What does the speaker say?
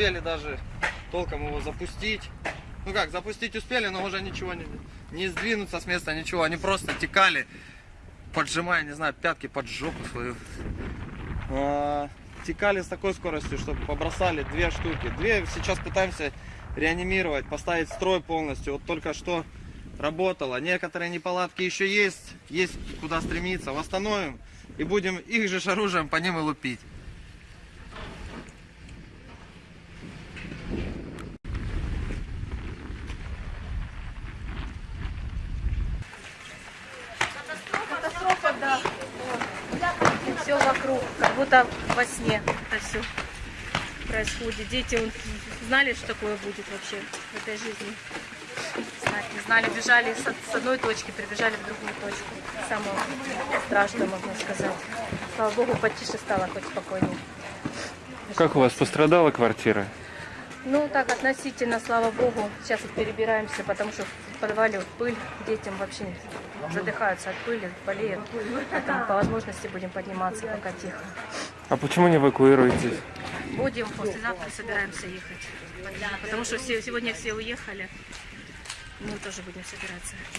успели даже толком его запустить. Ну как, запустить успели, но уже ничего не, не сдвинуться с места, ничего. Они просто текали, поджимая, не знаю, пятки под жопу свою. А, текали с такой скоростью, что побросали две штуки. Две сейчас пытаемся реанимировать, поставить строй полностью. Вот только что работало. Некоторые неполадки еще есть, есть куда стремиться. Восстановим и будем их же оружием по ним и лупить. Все вокруг, как будто во сне это все происходит. Дети он, знали, что такое будет вообще в этой жизни. Знать не знали, бежали с, с одной точки, прибежали в другую точку. Самое страшное, можно сказать. Слава богу, потише стало, хоть спокойнее. Как у вас пострадала квартира? Ну, так, относительно, слава богу, сейчас вот перебираемся, потому что в подвале вот пыль, детям вообще задыхаются от пыли, болеют. Поэтому по возможности будем подниматься пока тихо. А почему не эвакуируетесь? Будем, послезавтра собираемся ехать. Потому что все, сегодня все уехали. Мы тоже будем собираться ехать.